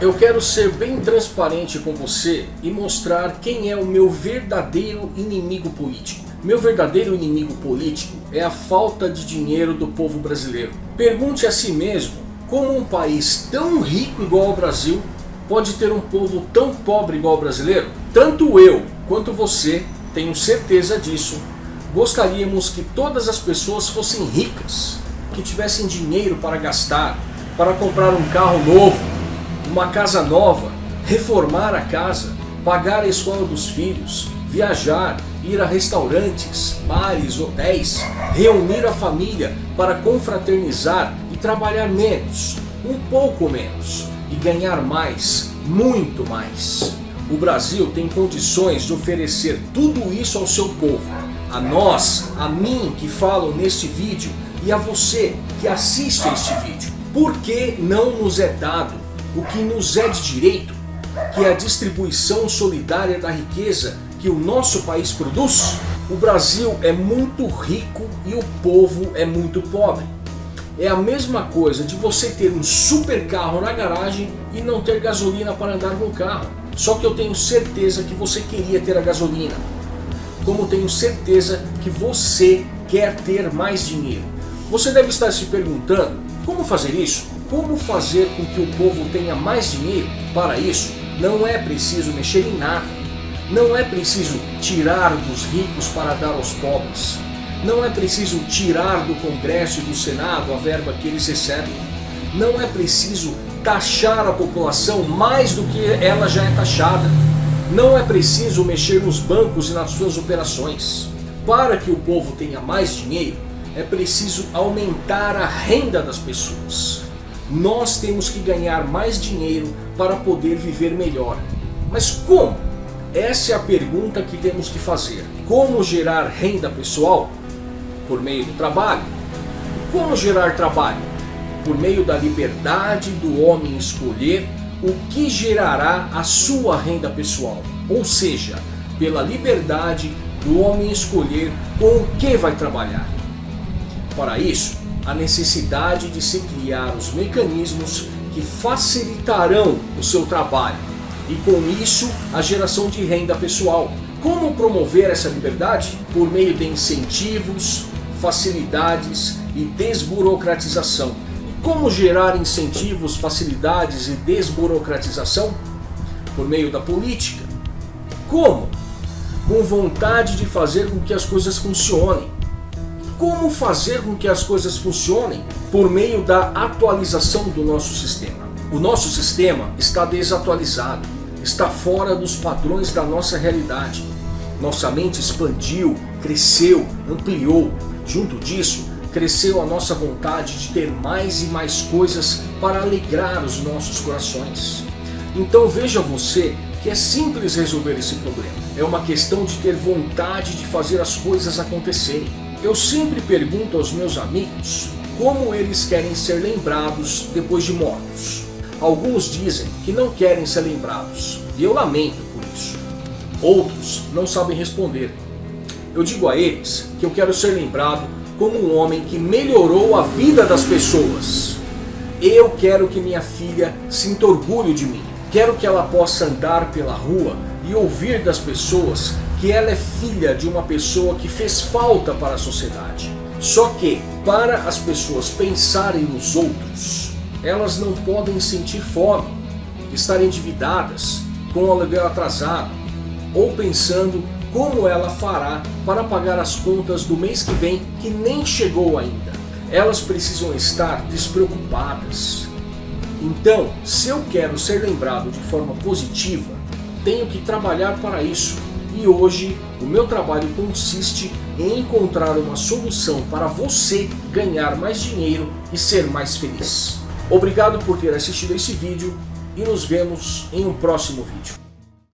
Eu quero ser bem transparente com você e mostrar quem é o meu verdadeiro inimigo político. Meu verdadeiro inimigo político é a falta de dinheiro do povo brasileiro. Pergunte a si mesmo como um país tão rico igual ao Brasil pode ter um povo tão pobre igual ao brasileiro? Tanto eu quanto você, tenho certeza disso, gostaríamos que todas as pessoas fossem ricas, que tivessem dinheiro para gastar, para comprar um carro novo, uma casa nova, reformar a casa, pagar a escola dos filhos, viajar, ir a restaurantes, bares, hotéis, reunir a família para confraternizar e trabalhar menos, um pouco menos, e ganhar mais, muito mais. O Brasil tem condições de oferecer tudo isso ao seu povo. A nós, a mim que falo neste vídeo e a você que assiste a este vídeo. Por que não nos é dado o que nos é de direito, que é a distribuição solidária da riqueza que o nosso país produz? O Brasil é muito rico e o povo é muito pobre. É a mesma coisa de você ter um super carro na garagem e não ter gasolina para andar no carro. Só que eu tenho certeza que você queria ter a gasolina. Como tenho certeza que você quer ter mais dinheiro. Você deve estar se perguntando, como fazer isso? Como fazer com que o povo tenha mais dinheiro? Para isso, não é preciso mexer em nada. Não é preciso tirar dos ricos para dar aos pobres. Não é preciso tirar do Congresso e do Senado a verba que eles recebem. Não é preciso taxar a população mais do que ela já é taxada. Não é preciso mexer nos bancos e nas suas operações. Para que o povo tenha mais dinheiro, é preciso aumentar a renda das pessoas. Nós temos que ganhar mais dinheiro para poder viver melhor. Mas como? Essa é a pergunta que temos que fazer. Como gerar renda pessoal? por meio do trabalho. Como gerar trabalho? Por meio da liberdade do homem escolher o que gerará a sua renda pessoal. Ou seja, pela liberdade do homem escolher com o que vai trabalhar. Para isso, a necessidade de se criar os mecanismos que facilitarão o seu trabalho e com isso a geração de renda pessoal. Como promover essa liberdade? Por meio de incentivos, facilidades e desburocratização. E como gerar incentivos, facilidades e desburocratização? Por meio da política. Como? Com vontade de fazer com que as coisas funcionem. Como fazer com que as coisas funcionem? Por meio da atualização do nosso sistema. O nosso sistema está desatualizado, está fora dos padrões da nossa realidade. Nossa mente expandiu, cresceu, ampliou, Junto disso, cresceu a nossa vontade de ter mais e mais coisas para alegrar os nossos corações. Então veja você que é simples resolver esse problema. É uma questão de ter vontade de fazer as coisas acontecerem. Eu sempre pergunto aos meus amigos como eles querem ser lembrados depois de mortos. Alguns dizem que não querem ser lembrados, e eu lamento por isso. Outros não sabem responder, eu digo a eles que eu quero ser lembrado como um homem que melhorou a vida das pessoas. Eu quero que minha filha sinta orgulho de mim. Quero que ela possa andar pela rua e ouvir das pessoas que ela é filha de uma pessoa que fez falta para a sociedade. Só que, para as pessoas pensarem nos outros, elas não podem sentir fome, estar endividadas, com o aluguel atrasado, ou pensando como ela fará para pagar as contas do mês que vem que nem chegou ainda. Elas precisam estar despreocupadas. Então, se eu quero ser lembrado de forma positiva, tenho que trabalhar para isso. E hoje, o meu trabalho consiste em encontrar uma solução para você ganhar mais dinheiro e ser mais feliz. Obrigado por ter assistido esse vídeo e nos vemos em um próximo vídeo.